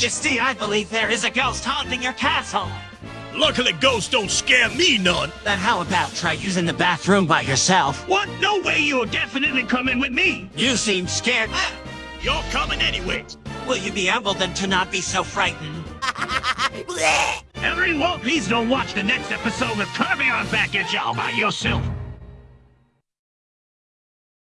Majesty, I believe there is a ghost haunting your castle. Luckily, ghosts don't scare me none. Then how about try using the bathroom by yourself? What? No way you're definitely coming with me. You seem scared. Ah, you're coming anyway. Will you be able then to not be so frightened? Everyone, please don't watch the next episode of Kirby Right Back at Ya by yourself.